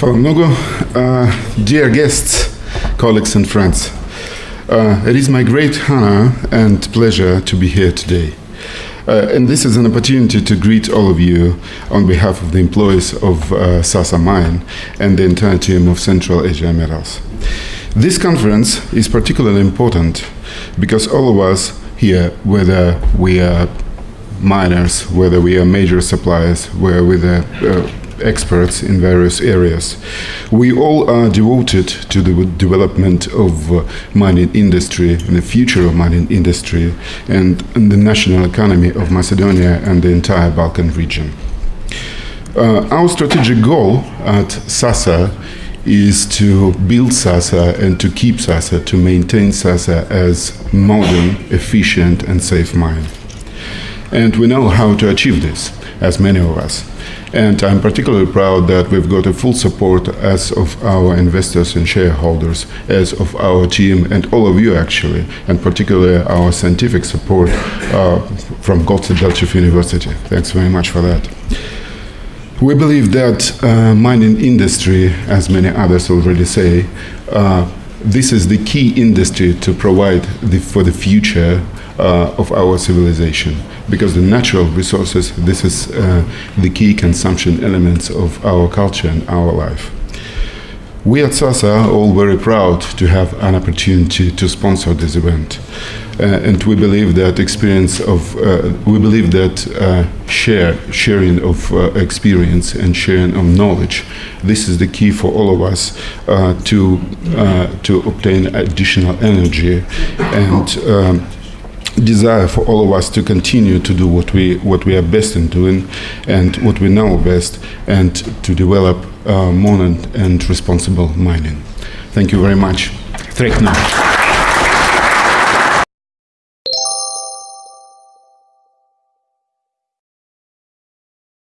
Hvala mnogo. Uh, dear guests, colleagues and friends, uh, it is my great honor and pleasure to be here today. Uh, and this is an opportunity to greet all of you on behalf of the employees of uh, Sasa Mine and the entire team of Central Asia Metals. This conference is particularly important because all of us here, whether we are miners, whether we are major suppliers, whether we are uh, experts in various areas. We all are devoted to the development of uh, mining industry and the future of mining industry and, and, the national economy of Macedonia and the entire Balkan region. Uh, our strategic goal at SASA is to build SASA and to keep SASA, to maintain SASA as modern, efficient and safe mine. And we know how to achieve this, as many of us. And I'm particularly proud that we've got a full support as of our investors and shareholders, as of our team and all of you actually, and particularly our scientific support uh, from Goce Delchev University. Thanks very much for that. We believe that uh, mining industry, as many others already say, uh, this is the key industry to provide the, for the future uh, of our civilization because the natural resources, this is uh, the key consumption elements of our culture and our life. We at SASA are all very proud to have an opportunity to sponsor this event. Uh, and we believe that experience of, uh, we believe that uh, share, sharing of experience and sharing of knowledge, this is the key for all of us to, to obtain additional energy and um, desire for all of us to continue to do what we what we are best in doing and what we know best and to develop uh, modern and responsible mining. Thank you very much. Trekna.